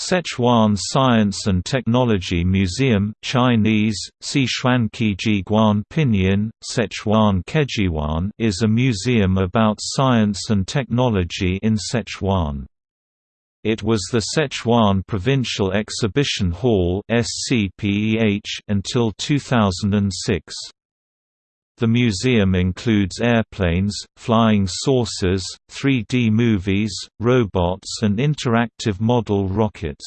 Sichuan Science and Technology Museum Chinese, Sichuan Pinyin, Sichuan Kejiguan is a museum about science and technology in Sichuan. It was the Sichuan Provincial Exhibition Hall until 2006. The museum includes airplanes, flying saucers, 3D movies, robots and interactive model rockets.